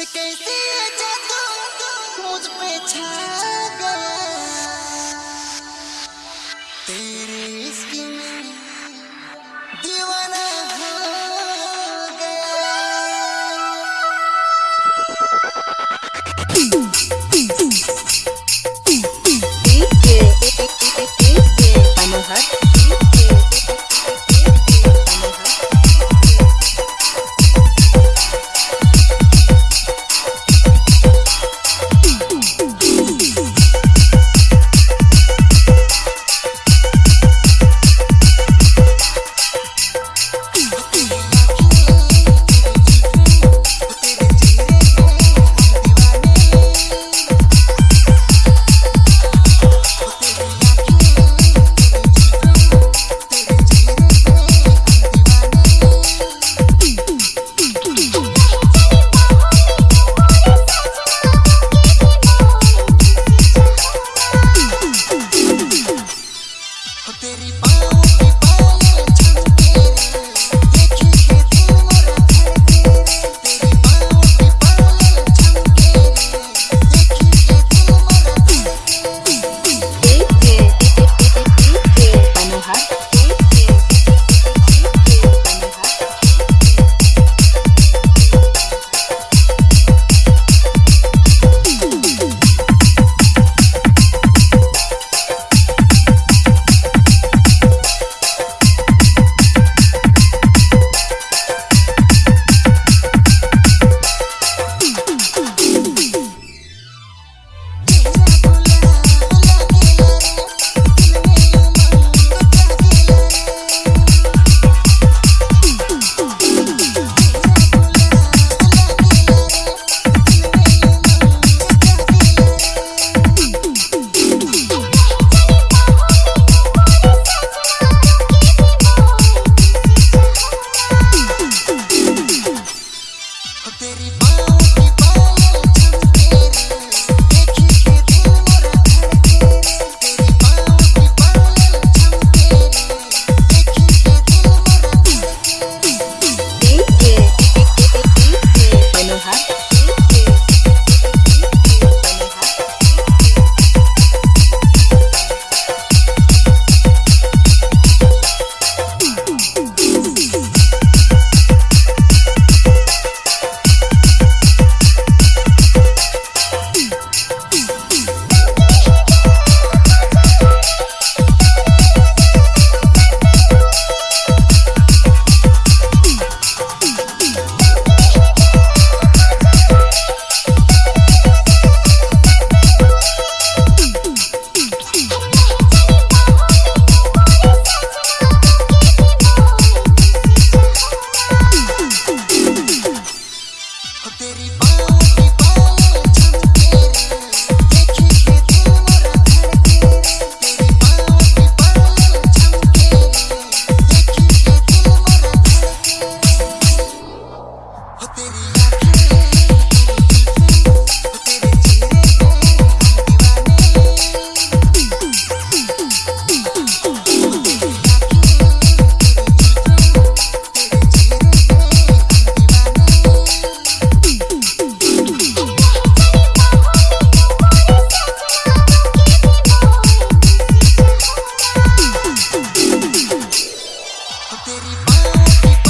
कैसे जादू मुझ पे छा गया तेरे इश्क में दीवाना हो गया मनोहर तेरी Teddy Boo